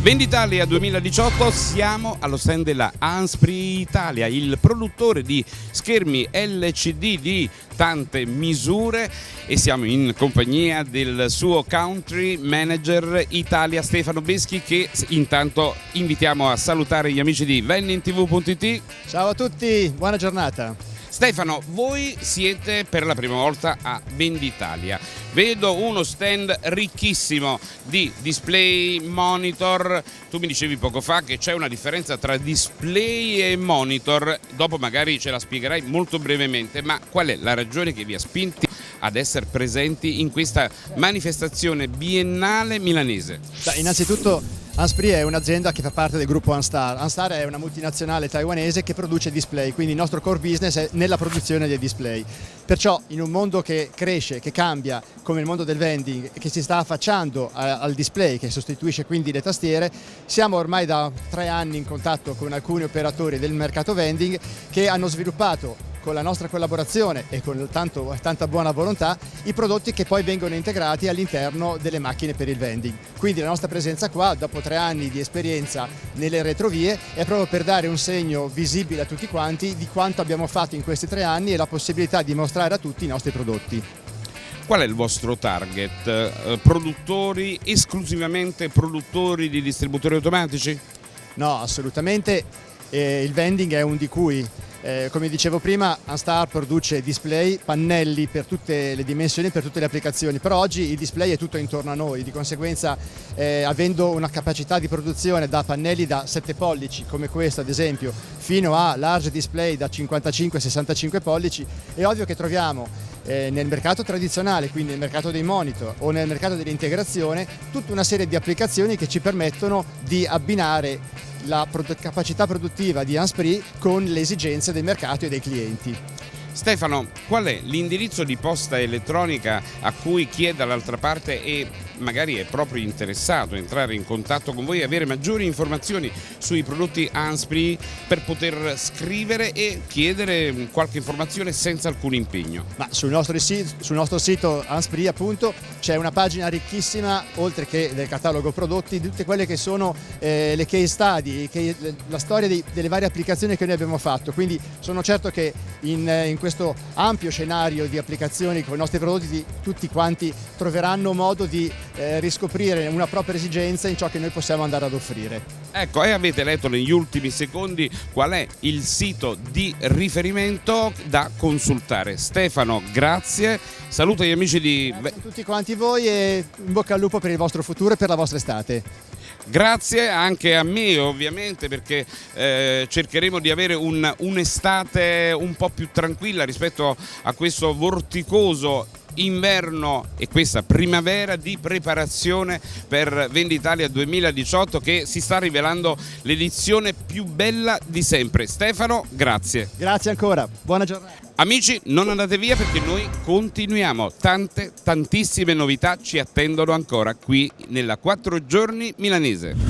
Venditalia 2018 siamo allo stand della Anspri Italia, il produttore di schermi LCD di tante misure e siamo in compagnia del suo country manager Italia Stefano Beschi che intanto invitiamo a salutare gli amici di vennintv.it. Ciao a tutti, buona giornata. Stefano, voi siete per la prima volta a Venditalia. Vedo uno stand ricchissimo di display, monitor. Tu mi dicevi poco fa che c'è una differenza tra display e monitor. Dopo magari ce la spiegherai molto brevemente, ma qual è la ragione che vi ha spinti ad essere presenti in questa manifestazione biennale milanese? innanzitutto Anspri è un'azienda che fa parte del gruppo Anstar. Anstar è una multinazionale taiwanese che produce display, quindi il nostro core business è nella produzione dei display. Perciò in un mondo che cresce, che cambia, come il mondo del vending, che si sta affacciando al display, che sostituisce quindi le tastiere, siamo ormai da tre anni in contatto con alcuni operatori del mercato vending che hanno sviluppato con la nostra collaborazione e con tanto, tanta buona volontà i prodotti che poi vengono integrati all'interno delle macchine per il vending. Quindi la nostra presenza qua, dopo tre anni di esperienza nelle retrovie, è proprio per dare un segno visibile a tutti quanti di quanto abbiamo fatto in questi tre anni e la possibilità di mostrare a tutti i nostri prodotti. Qual è il vostro target? Eh, produttori, esclusivamente produttori di distributori automatici? No, assolutamente. Eh, il vending è un di cui eh, come dicevo prima, Anstar produce display, pannelli per tutte le dimensioni, per tutte le applicazioni, però oggi il display è tutto intorno a noi, di conseguenza eh, avendo una capacità di produzione da pannelli da 7 pollici come questo ad esempio, fino a large display da 55-65 pollici, è ovvio che troviamo eh, nel mercato tradizionale, quindi nel mercato dei monitor o nel mercato dell'integrazione, tutta una serie di applicazioni che ci permettono di abbinare la capacità produttiva di Anspri con le esigenze del mercato e dei clienti. Stefano, qual è l'indirizzo di posta elettronica a cui chi è dall'altra parte e magari è proprio interessato a entrare in contatto con voi e avere maggiori informazioni sui prodotti Anspri per poter scrivere e chiedere qualche informazione senza alcun impegno? Ma sul nostro, sul nostro sito Anspri appunto c'è una pagina ricchissima oltre che del catalogo prodotti di tutte quelle che sono eh, le case study, che, la storia dei, delle varie applicazioni che noi abbiamo fatto quindi sono certo che in, in questo ampio scenario di applicazioni con i nostri prodotti tutti quanti troveranno modo di eh, riscoprire una propria esigenza in ciò che noi possiamo andare ad offrire. Ecco, e avete letto negli ultimi secondi qual è il sito di riferimento da consultare. Stefano, grazie, saluto gli amici di... Grazie a tutti quanti voi e in bocca al lupo per il vostro futuro e per la vostra estate. Grazie anche a me ovviamente perché eh, cercheremo di avere un'estate un, un po' più tranquilla rispetto a questo vorticoso inverno e questa primavera di preparazione per Venditalia 2018 che si sta rivelando l'edizione più bella di sempre. Stefano, grazie. Grazie ancora, buona giornata. Amici, non andate via perché noi continuiamo, tante, tantissime novità ci attendono ancora qui nella 4 giorni milanese.